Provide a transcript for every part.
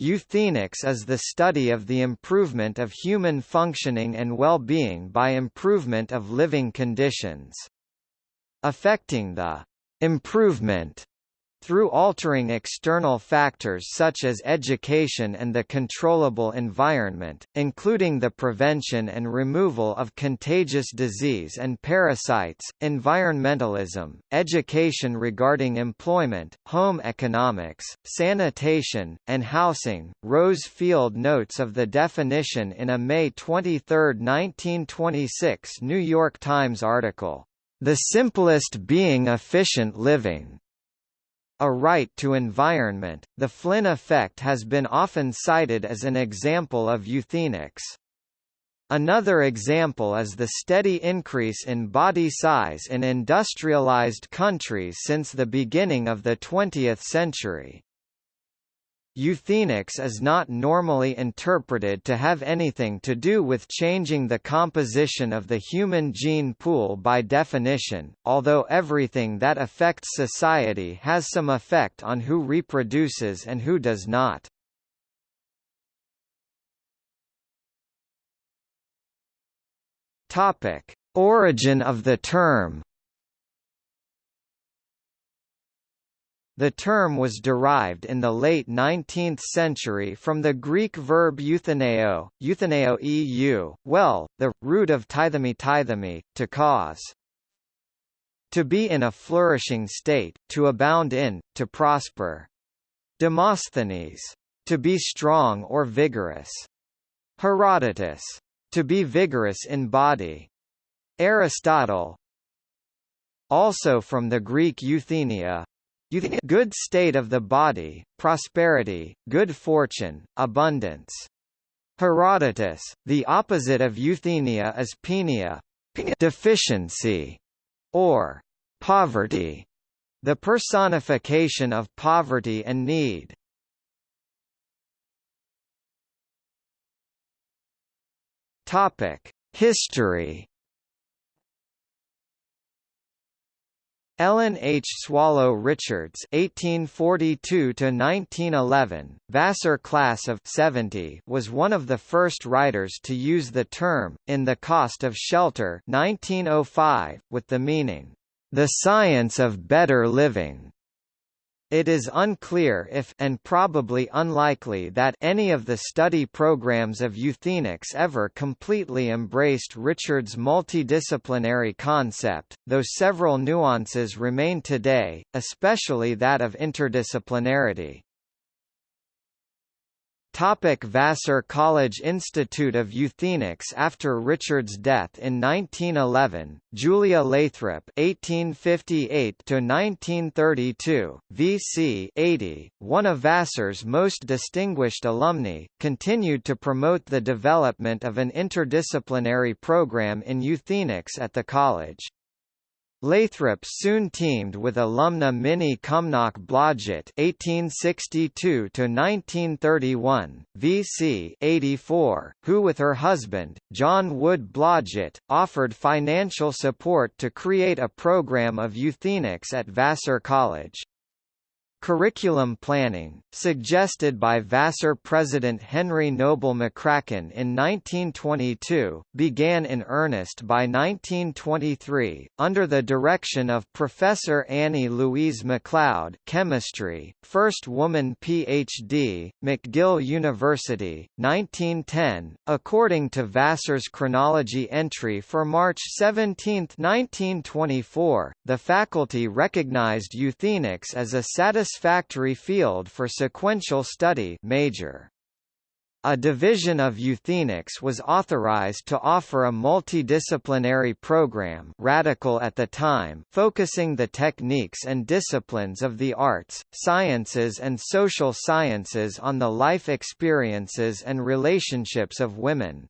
Euthenics is the study of the improvement of human functioning and well-being by improvement of living conditions. Affecting the improvement through altering external factors such as education and the controllable environment, including the prevention and removal of contagious disease and parasites, environmentalism, education regarding employment, home economics, sanitation, and housing. Rose Field notes of the definition in a May 23, 1926 New York Times article, The simplest being efficient living. A right to environment, the Flynn effect has been often cited as an example of euthenics. Another example is the steady increase in body size in industrialized countries since the beginning of the 20th century. Euthenics is not normally interpreted to have anything to do with changing the composition of the human gene pool by definition, although everything that affects society has some effect on who reproduces and who does not. Origin of the term The term was derived in the late 19th century from the Greek verb euthaneo, euthaneo eu, well, the, root of tithemi tithemi, to cause. To be in a flourishing state, to abound in, to prosper. Demosthenes. To be strong or vigorous. Herodotus. To be vigorous in body. Aristotle. Also from the Greek euthenia, good state of the body, prosperity, good fortune, abundance. Herodotus, the opposite of euthenia is penia, deficiency, or poverty, the personification of poverty and need. Topic: History Ellen H. Swallow Richards (1842–1911), Vassar class of '70, was one of the first writers to use the term in *The Cost of Shelter* (1905), with the meaning "the science of better living." It is unclear if and probably unlikely that any of the study programs of euthenics ever completely embraced Richards' multidisciplinary concept, though several nuances remain today, especially that of interdisciplinarity. Topic Vassar College Institute of Euthenics After Richards' death in 1911, Julia Lathrop (1858–1932), VC 80, one of Vassar's most distinguished alumni, continued to promote the development of an interdisciplinary program in euthenics at the college. Lathrop soon teamed with alumna Minnie Cumnock Blodgett (1862–1931), VC 84, who with her husband, John Wood Blodgett, offered financial support to create a program of euthenics at Vassar College. Curriculum planning, suggested by Vassar President Henry Noble McCracken in 1922, began in earnest by 1923, under the direction of Professor Annie Louise MacLeod chemistry, first woman Ph.D., McGill University, 1910. According to Vassar's chronology entry for March 17, 1924, the faculty recognized euthenics as a satisfactory satisfactory field for sequential study major. A division of euthenics was authorized to offer a multidisciplinary program radical at the time focusing the techniques and disciplines of the arts, sciences and social sciences on the life experiences and relationships of women.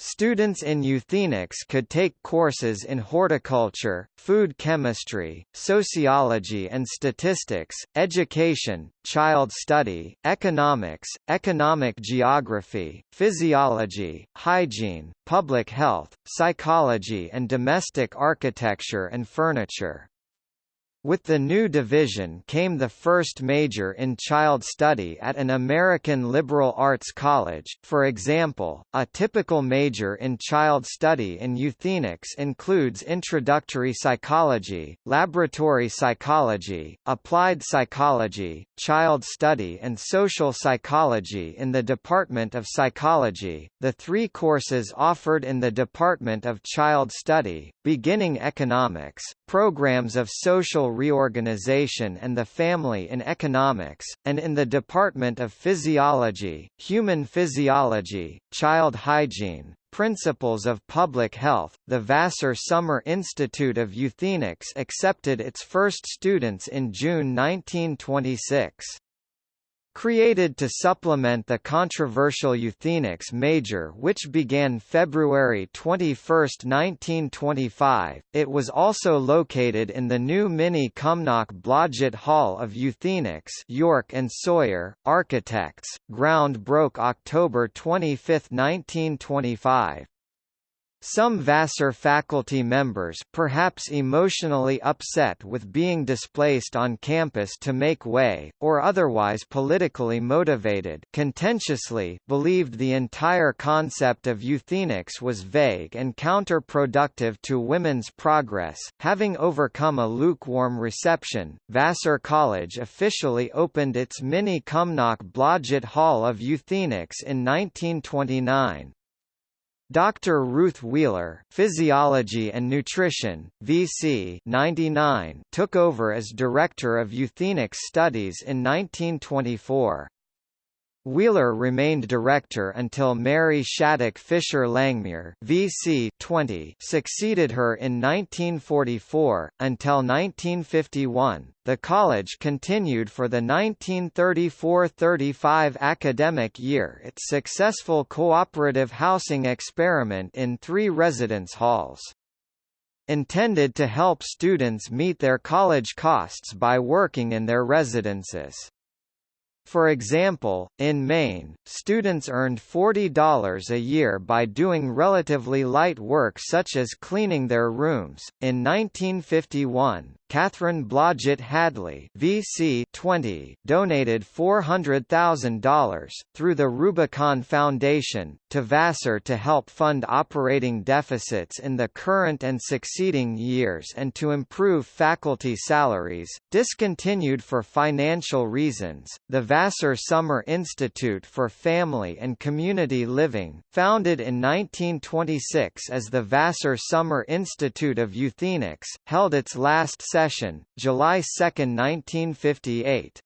Students in euthenics could take courses in horticulture, food chemistry, sociology and statistics, education, child study, economics, economic geography, physiology, hygiene, public health, psychology and domestic architecture and furniture. With the new division came the first major in child study at an American liberal arts college. For example, a typical major in child study in euthenics includes introductory psychology, laboratory psychology, applied psychology, child study, and social psychology in the Department of Psychology. The three courses offered in the Department of Child Study, beginning economics, programs of social reorganization and the family in economics, and in the Department of Physiology, Human Physiology, Child Hygiene, Principles of Public Health, the Vassar Summer Institute of Euthenics accepted its first students in June 1926. Created to supplement the controversial Euthenics major which began February 21, 1925, it was also located in the new Minnie Cumnock Blodgett Hall of Euthenics York and Sawyer, Architects, ground broke October 25, 1925. Some Vassar faculty members perhaps emotionally upset with being displaced on campus to make way, or otherwise politically motivated contentiously believed the entire concept of euthenics was vague and counterproductive to women's progress. Having overcome a lukewarm reception, Vassar College officially opened its Minnie Cumnock Blodgett Hall of Euthenics in 1929. Dr. Ruth Wheeler, Physiology and Nutrition, VC 99, took over as Director of Euthenics Studies in 1924. Wheeler remained director until Mary Shattuck Fisher Langmuir VC 20 succeeded her in 1944. Until 1951, the college continued for the 1934–35 academic year its successful cooperative housing experiment in three residence halls. Intended to help students meet their college costs by working in their residences. For example, in Maine, students earned $40 a year by doing relatively light work such as cleaning their rooms. In 1951, Catherine Blodgett Hadley VC 20 donated $400,000 through the Rubicon Foundation to Vassar to help fund operating deficits in the current and succeeding years and to improve faculty salaries. Discontinued for financial reasons, the Vassar Summer Institute for Family and Community Living, founded in 1926 as the Vassar Summer Institute of Euthenics, held its last session, July 2, 1958.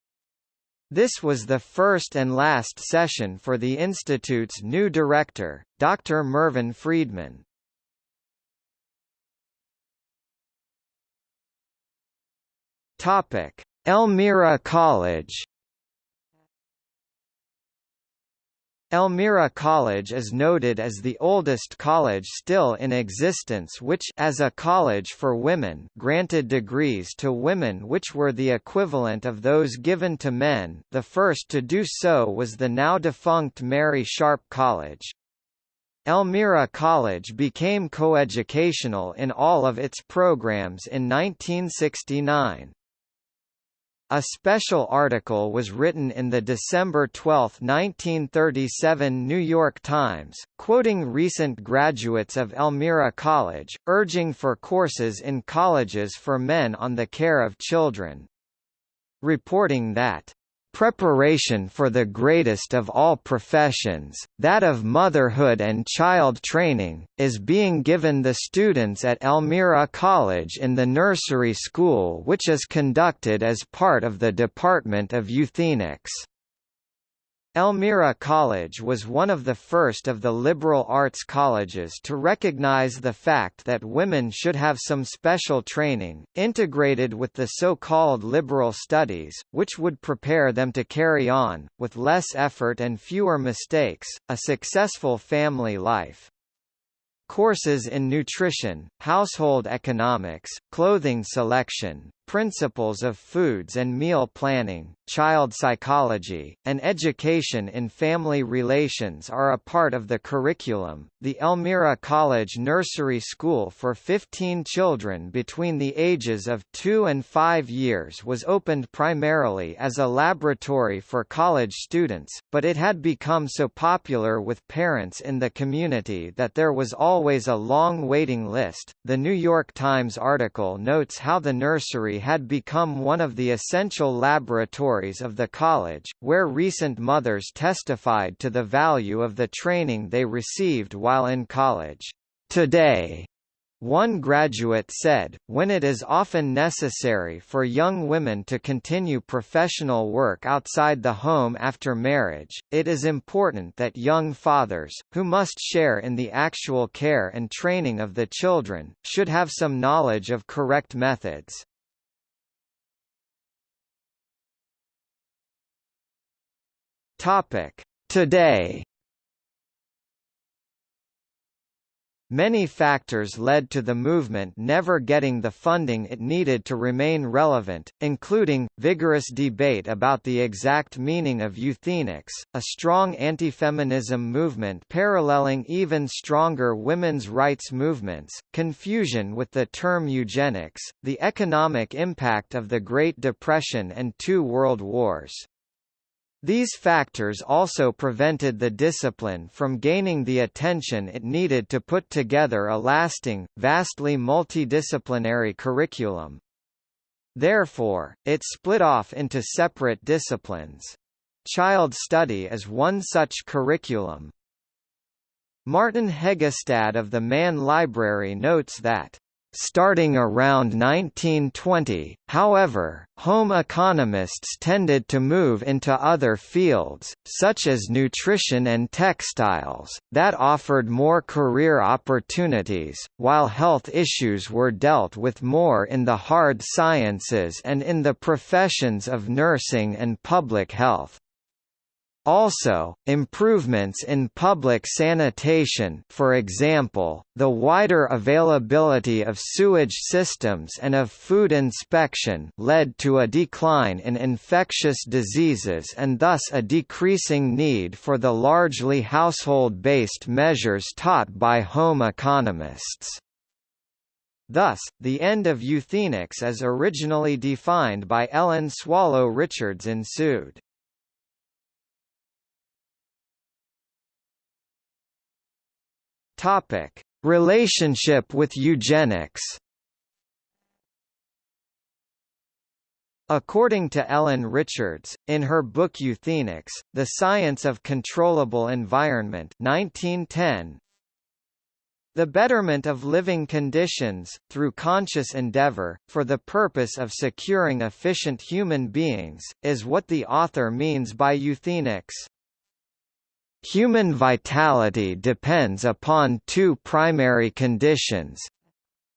This was the first and last session for the Institute's new director, Dr. Mervyn Friedman. Elmira College Elmira College is noted as the oldest college still in existence which as a college for women granted degrees to women which were the equivalent of those given to men the first to do so was the now defunct Mary Sharp College. Elmira College became coeducational in all of its programs in 1969. A special article was written in the December 12, 1937 New York Times, quoting recent graduates of Elmira College, urging for courses in colleges for men on the care of children. Reporting that preparation for the greatest of all professions, that of motherhood and child training, is being given the students at Elmira College in the nursery school which is conducted as part of the Department of Euthenics. Elmira College was one of the first of the liberal arts colleges to recognize the fact that women should have some special training, integrated with the so-called liberal studies, which would prepare them to carry on, with less effort and fewer mistakes, a successful family life. Courses in nutrition, household economics, clothing selection, principles of foods and meal planning, child psychology, and education in family relations are a part of the curriculum. The Elmira College Nursery School for 15 children between the ages of 2 and 5 years was opened primarily as a laboratory for college students, but it had become so popular with parents in the community that there was always a long waiting list. The New York Times article notes how the nursery had become one of the essential laboratories of the college, where recent mothers testified to the value of the training they received while in college. Today, one graduate said, when it is often necessary for young women to continue professional work outside the home after marriage, it is important that young fathers, who must share in the actual care and training of the children, should have some knowledge of correct methods. Today Many factors led to the movement never getting the funding it needed to remain relevant, including, vigorous debate about the exact meaning of euthenics, a strong anti-feminism movement paralleling even stronger women's rights movements, confusion with the term eugenics, the economic impact of the Great Depression and two world wars. These factors also prevented the discipline from gaining the attention it needed to put together a lasting, vastly multidisciplinary curriculum. Therefore, it split off into separate disciplines. Child study is one such curriculum. Martin Heggestad of the Mann Library notes that Starting around 1920, however, home economists tended to move into other fields, such as nutrition and textiles, that offered more career opportunities, while health issues were dealt with more in the hard sciences and in the professions of nursing and public health. Also, improvements in public sanitation for example, the wider availability of sewage systems and of food inspection led to a decline in infectious diseases and thus a decreasing need for the largely household-based measures taught by home economists. Thus, the end of euthenics as originally defined by Ellen Swallow Richards ensued. Topic: Relationship with eugenics. According to Ellen Richards, in her book Euthenics, The Science of Controllable Environment 1910, the betterment of living conditions, through conscious endeavor, for the purpose of securing efficient human beings, is what the author means by euthenics. Human vitality depends upon two primary conditions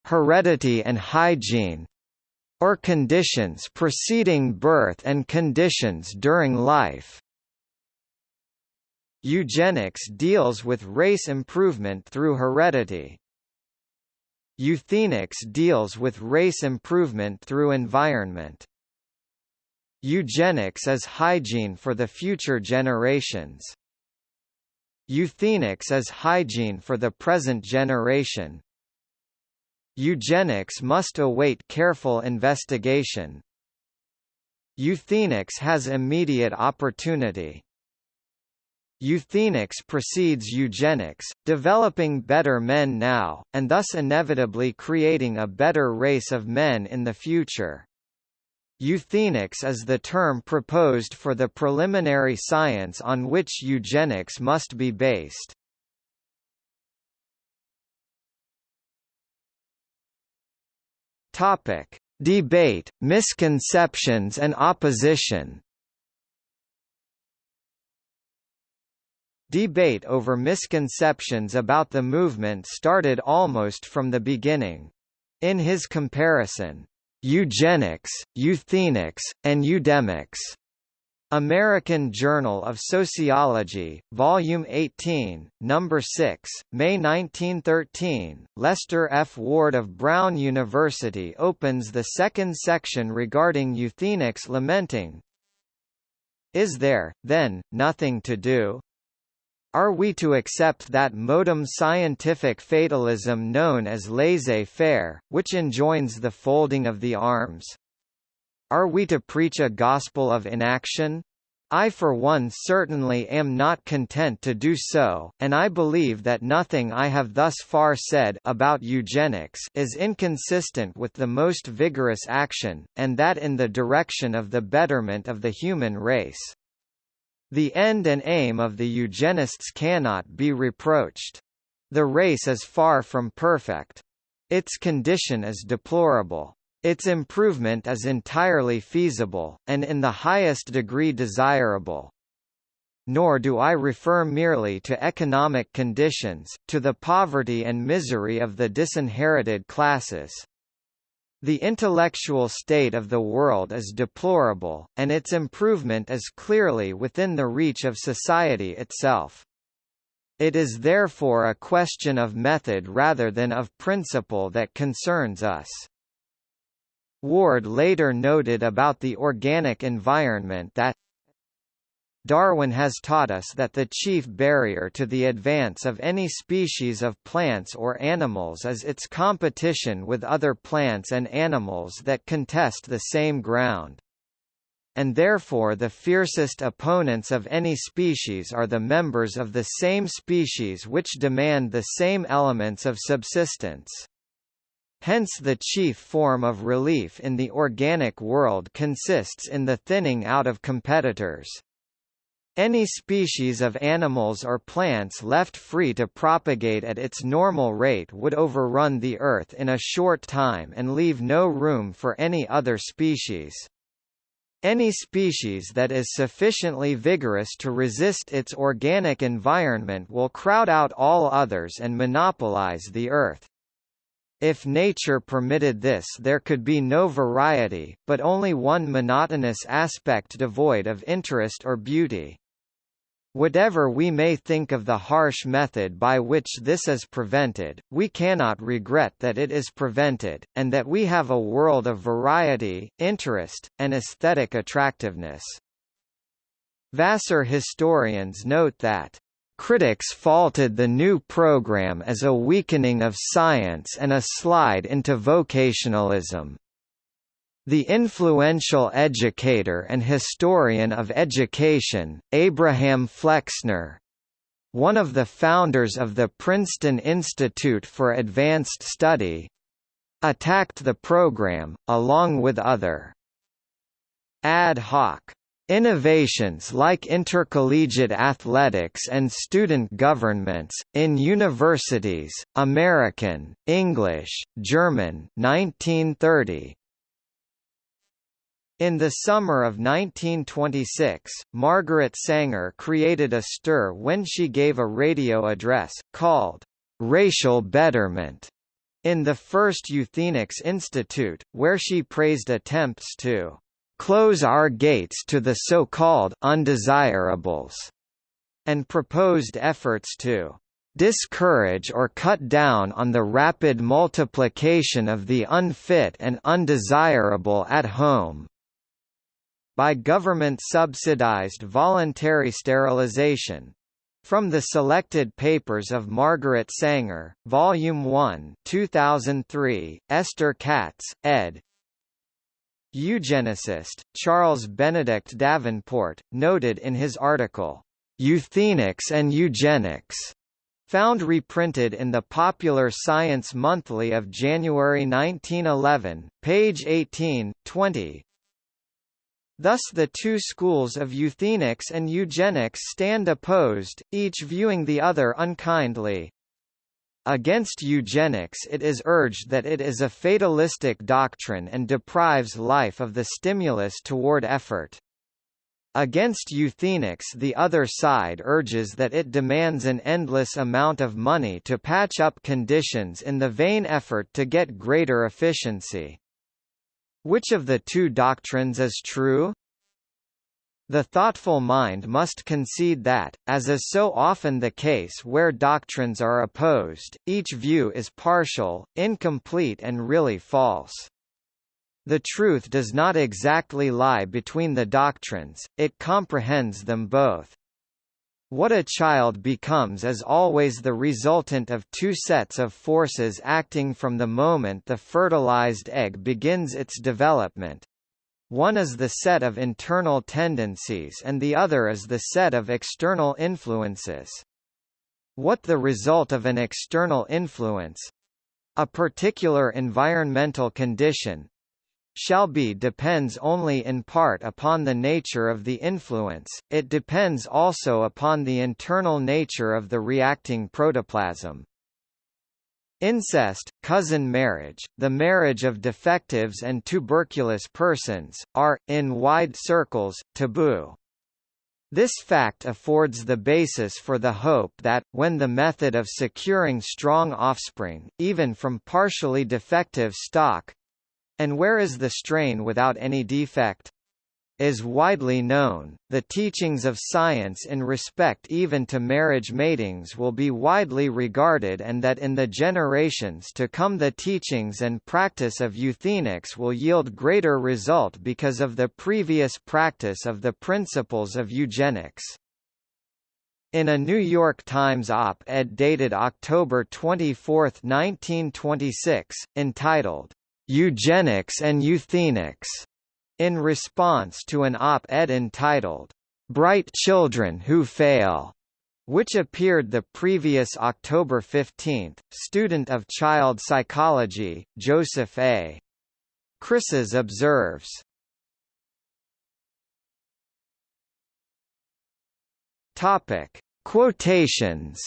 heredity and hygiene or conditions preceding birth and conditions during life. Eugenics deals with race improvement through heredity. Euthenics deals with race improvement through environment. Eugenics is hygiene for the future generations. Euthenics is hygiene for the present generation. Eugenics must await careful investigation. Euthenics has immediate opportunity. Euthenics precedes eugenics, developing better men now, and thus inevitably creating a better race of men in the future. Euthenics is the term proposed for the preliminary science on which eugenics must be based. Topic: Debate, misconceptions and opposition. Debate over misconceptions about the movement started almost from the beginning. In his comparison, eugenics, euthenics, and eudemics. American Journal of Sociology, Volume 18, Number 6, May 1913. Lester F. Ward of Brown University opens the second section regarding euthenics lamenting, Is there, then, nothing to do? Are we to accept that modem scientific fatalism known as laissez-faire, which enjoins the folding of the arms, are we to preach a gospel of inaction? I for one certainly am not content to do so, and I believe that nothing I have thus far said about eugenics is inconsistent with the most vigorous action, and that in the direction of the betterment of the human race. The end and aim of the eugenists cannot be reproached. The race is far from perfect. Its condition is deplorable. Its improvement is entirely feasible, and in the highest degree desirable. Nor do I refer merely to economic conditions, to the poverty and misery of the disinherited classes. The intellectual state of the world is deplorable, and its improvement is clearly within the reach of society itself. It is therefore a question of method rather than of principle that concerns us. Ward later noted about the organic environment that Darwin has taught us that the chief barrier to the advance of any species of plants or animals is its competition with other plants and animals that contest the same ground. And therefore the fiercest opponents of any species are the members of the same species which demand the same elements of subsistence. Hence the chief form of relief in the organic world consists in the thinning out of competitors. Any species of animals or plants left free to propagate at its normal rate would overrun the Earth in a short time and leave no room for any other species. Any species that is sufficiently vigorous to resist its organic environment will crowd out all others and monopolize the Earth. If nature permitted this there could be no variety, but only one monotonous aspect devoid of interest or beauty. Whatever we may think of the harsh method by which this is prevented, we cannot regret that it is prevented, and that we have a world of variety, interest, and aesthetic attractiveness. Vassar historians note that Critics faulted the new program as a weakening of science and a slide into vocationalism. The influential educator and historian of education, Abraham Flexner, one of the founders of the Princeton Institute for Advanced Study, attacked the program, along with other ad hoc Innovations like intercollegiate athletics and student governments, in universities, American, English, German 1930, in the summer of 1926, Margaret Sanger created a stir when she gave a radio address, called, "'Racial Betterment' in the First Eugenics Institute, where she praised attempts to close our gates to the so-called undesirables, and proposed efforts to discourage or cut down on the rapid multiplication of the unfit and undesirable at home by government-subsidized voluntary sterilization. From the Selected Papers of Margaret Sanger, Volume 1 2003, Esther Katz, ed. Eugenicist, Charles Benedict Davenport, noted in his article, "'Euthenics and Eugenics' found reprinted in the Popular Science Monthly of January 1911, page 18, 20. Thus the two schools of euthenics and eugenics stand opposed, each viewing the other unkindly. Against eugenics it is urged that it is a fatalistic doctrine and deprives life of the stimulus toward effort. Against euthenics the other side urges that it demands an endless amount of money to patch up conditions in the vain effort to get greater efficiency. Which of the two doctrines is true? The thoughtful mind must concede that, as is so often the case where doctrines are opposed, each view is partial, incomplete and really false. The truth does not exactly lie between the doctrines, it comprehends them both. What a child becomes is always the resultant of two sets of forces acting from the moment the fertilized egg begins its development. One is the set of internal tendencies and the other is the set of external influences. What the result of an external influence a particular environmental condition shall be depends only in part upon the nature of the influence, it depends also upon the internal nature of the reacting protoplasm. Incest, cousin marriage, the marriage of defectives and tuberculous persons, are, in wide circles, taboo. This fact affords the basis for the hope that, when the method of securing strong offspring, even from partially defective stock, and where is the strain without any defect? is widely known, the teachings of science in respect even to marriage matings will be widely regarded and that in the generations to come the teachings and practice of euthenics will yield greater result because of the previous practice of the principles of eugenics. In a New York Times op-ed dated October 24, 1926, entitled, Eugenics and Euthenics, in response to an op-ed entitled, Bright Children Who Fail, which appeared the previous October 15, student of child psychology, Joseph A. Chryses observes, Topic: Quotations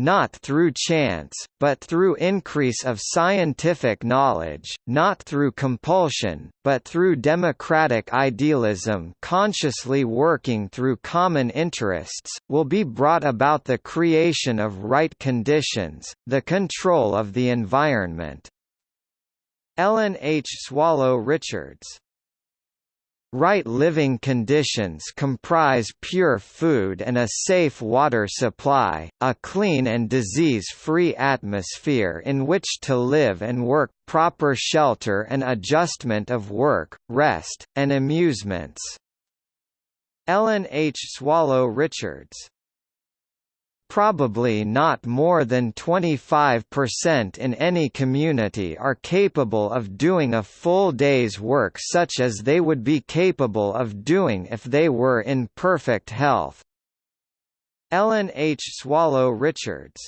not through chance, but through increase of scientific knowledge, not through compulsion, but through democratic idealism consciously working through common interests, will be brought about the creation of right conditions, the control of the environment. Ellen H. Swallow Richards Right living conditions comprise pure food and a safe water supply, a clean and disease-free atmosphere in which to live and work, proper shelter and adjustment of work, rest, and amusements. Ellen H. Swallow Richards Probably not more than 25% in any community are capable of doing a full day's work such as they would be capable of doing if they were in perfect health. Ellen H. Swallow Richards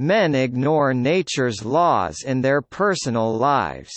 Men ignore nature's laws in their personal lives.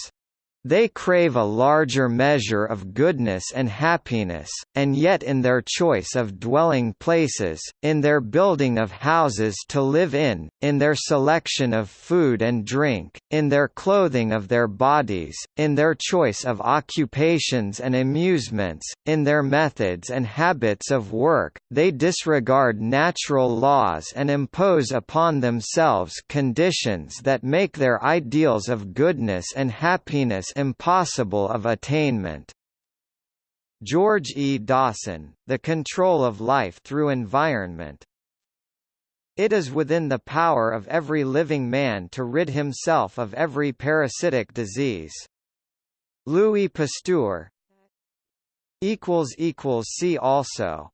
They crave a larger measure of goodness and happiness, and yet in their choice of dwelling places, in their building of houses to live in, in their selection of food and drink, in their clothing of their bodies, in their choice of occupations and amusements, in their methods and habits of work, they disregard natural laws and impose upon themselves conditions that make their ideals of goodness and happiness impossible of attainment. George E. Dawson, The Control of Life Through Environment It is within the power of every living man to rid himself of every parasitic disease. Louis Pasteur See also